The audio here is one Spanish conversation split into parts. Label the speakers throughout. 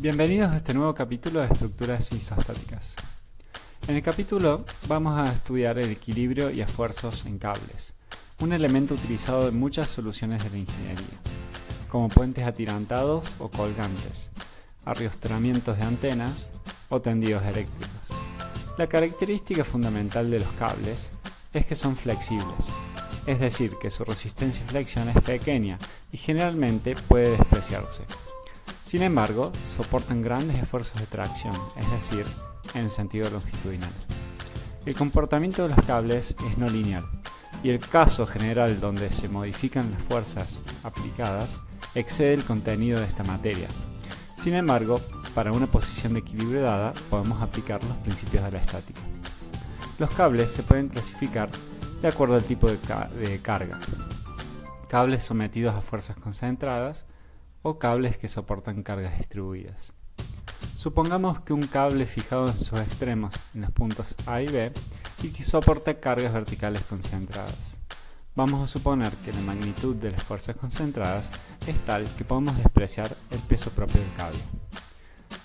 Speaker 1: Bienvenidos a este nuevo capítulo de estructuras isostáticas. En el capítulo vamos a estudiar el equilibrio y esfuerzos en cables, un elemento utilizado en muchas soluciones de la ingeniería, como puentes atirantados o colgantes, arrastramientos de antenas o tendidos eléctricos. La característica fundamental de los cables es que son flexibles, es decir, que su resistencia a flexión es pequeña y generalmente puede despreciarse. Sin embargo, soportan grandes esfuerzos de tracción, es decir, en el sentido longitudinal. El comportamiento de los cables es no lineal, y el caso general donde se modifican las fuerzas aplicadas excede el contenido de esta materia. Sin embargo, para una posición de equilibrio dada, podemos aplicar los principios de la estática. Los cables se pueden clasificar de acuerdo al tipo de, de carga. Cables sometidos a fuerzas concentradas, o cables que soportan cargas distribuidas. Supongamos que un cable fijado en sus extremos en los puntos A y B y que soporta cargas verticales concentradas. Vamos a suponer que la magnitud de las fuerzas concentradas es tal que podemos despreciar el peso propio del cable.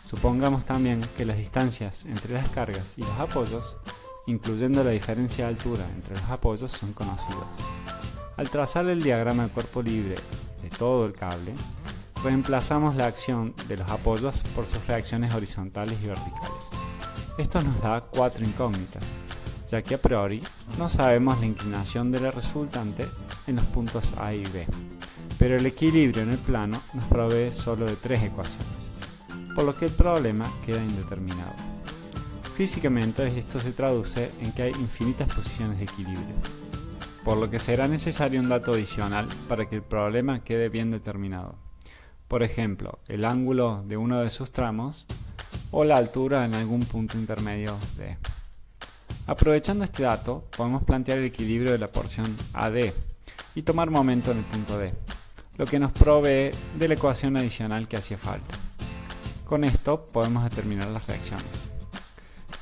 Speaker 1: Supongamos también que las distancias entre las cargas y los apoyos, incluyendo la diferencia de altura entre los apoyos, son conocidas. Al trazar el diagrama de cuerpo libre de todo el cable, reemplazamos la acción de los apoyos por sus reacciones horizontales y verticales. Esto nos da cuatro incógnitas, ya que a priori no sabemos la inclinación de la resultante en los puntos A y B, pero el equilibrio en el plano nos provee solo de tres ecuaciones, por lo que el problema queda indeterminado. Físicamente esto se traduce en que hay infinitas posiciones de equilibrio, por lo que será necesario un dato adicional para que el problema quede bien determinado por ejemplo, el ángulo de uno de sus tramos o la altura en algún punto intermedio de. Aprovechando este dato, podemos plantear el equilibrio de la porción AD y tomar momento en el punto D, lo que nos provee de la ecuación adicional que hacía falta. Con esto podemos determinar las reacciones.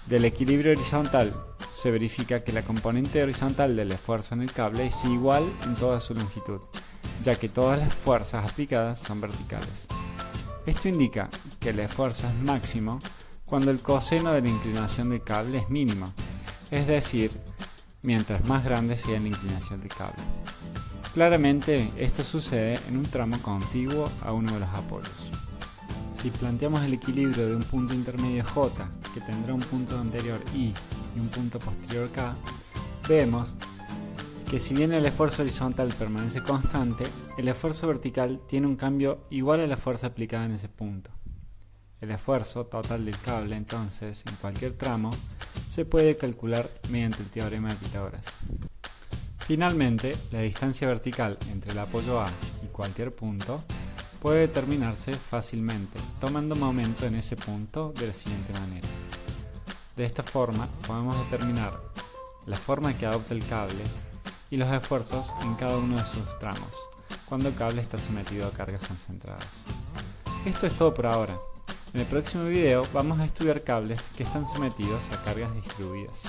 Speaker 1: Del equilibrio horizontal se verifica que la componente horizontal del esfuerzo en el cable es igual en toda su longitud, ya que todas las fuerzas aplicadas son verticales. Esto indica que el esfuerzo es máximo cuando el coseno de la inclinación del cable es mínimo, es decir, mientras más grande sea la inclinación del cable. Claramente esto sucede en un tramo contiguo a uno de los apoyos. Si planteamos el equilibrio de un punto intermedio J que tendrá un punto anterior I y un punto posterior K, vemos que si bien el esfuerzo horizontal permanece constante, el esfuerzo vertical tiene un cambio igual a la fuerza aplicada en ese punto. El esfuerzo total del cable, entonces, en cualquier tramo, se puede calcular mediante el teorema de Pitágoras. Finalmente, la distancia vertical entre el apoyo A y cualquier punto puede determinarse fácilmente, tomando momento en ese punto de la siguiente manera. De esta forma, podemos determinar la forma que adopta el cable y los esfuerzos en cada uno de sus tramos, cuando el cable está sometido a cargas concentradas. Esto es todo por ahora. En el próximo video vamos a estudiar cables que están sometidos a cargas distribuidas.